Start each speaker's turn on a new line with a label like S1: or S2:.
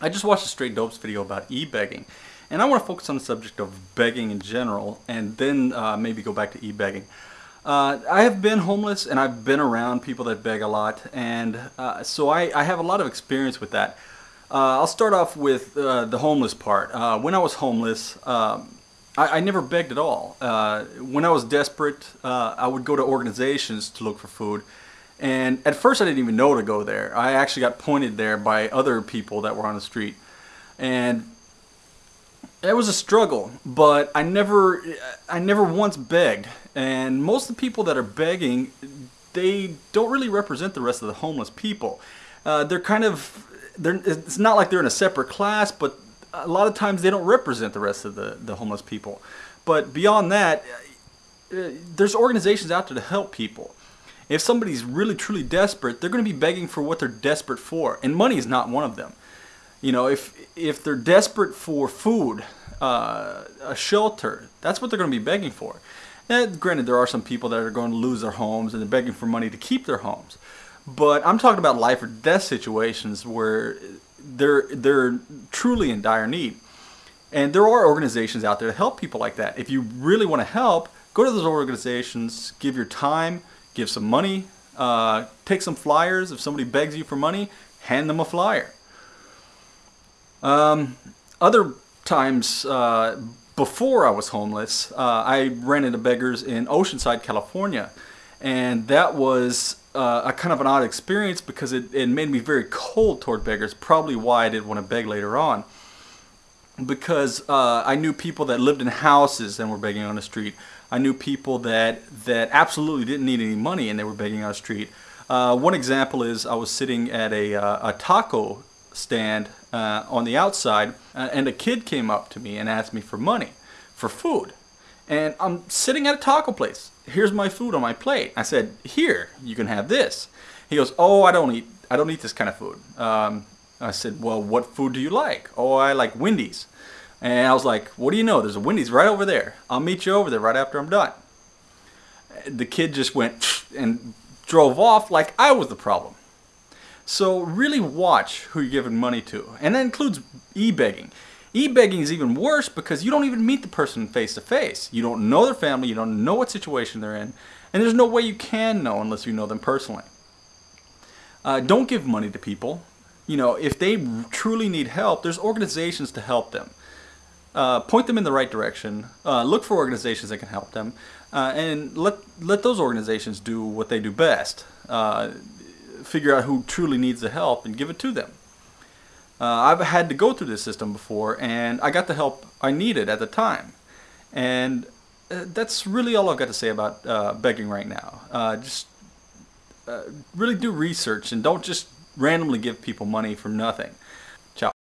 S1: I just watched a Straight Dopes video about e-begging, and I want to focus on the subject of begging in general, and then uh, maybe go back to e-begging. Uh, I have been homeless, and I've been around people that beg a lot, and uh, so I, I, have a lot of experience with that. Uh, I'll start off with uh, the homeless part. Uh, when I was homeless, um, I, I, never begged at all. when I was desperate, I would go to organizations to look for food, and at first I didn't even know to go there. I actually got pointed there by other people that were on the street. And it was a struggle, but I never, I never once begged. And most of the people that are begging, they don't really represent the rest of the homeless people. Uh, they're kind of, they're, it's not like they're in a separate class, but a lot of times they don't represent the rest of the, the homeless people. But beyond that, uh, there's organizations out there to help people. If somebody's really truly desperate, they're going to be begging for what they're desperate for, and money is not one of them. You know, if if they're desperate for food, uh, a shelter, that's what they're going to be begging for. And granted, there are some people that are going to lose their homes and they're begging for money to keep their homes. But I'm talking about life or death situations where they're they're truly in dire need. And there are organizations out there to help people like that. If you really want to help, go to those organizations, give your time, give some money, uh, take some flyers. If somebody begs you for money, hand them a flyer. Um, other times uh, before I was homeless, uh, I ran into beggars in Oceanside, California. And that was uh, a kind of an odd experience because it, it made me very cold toward beggars, probably why I didn't want to beg later on because uh, I knew people that lived in houses and were begging on the street. I knew people that that absolutely didn't need any money and they were begging on the street. Uh, one example is I was sitting at a, uh, a taco stand uh, on the outside uh, and a kid came up to me and asked me for money for food. And I'm sitting at a taco place. Here's my food on my plate. I said, here, you can have this. He goes, oh, I don't eat, I don't eat this kind of food. Um, I said, well, what food do you like? Oh, I like Wendy's. And I was like, what do you know? There's a Wendy's right over there. I'll meet you over there right after I'm done. The kid just went and drove off like I was the problem. So really watch who you're giving money to. And that includes e-begging. E-begging is even worse because you don't even meet the person face to face. You don't know their family, you don't know what situation they're in, and there's no way you can know unless you know them personally. Uh, don't give money to people you know, if they truly need help, there's organizations to help them. Uh, point them in the right direction. Uh, look for organizations that can help them, uh, and let let those organizations do what they do best. Uh, figure out who truly needs the help and give it to them. Uh, I've had to go through this system before, and I got the help I needed at the time. And uh, that's really all I've got to say about begging right now. just really do research and don't just randomly give people money for nothing.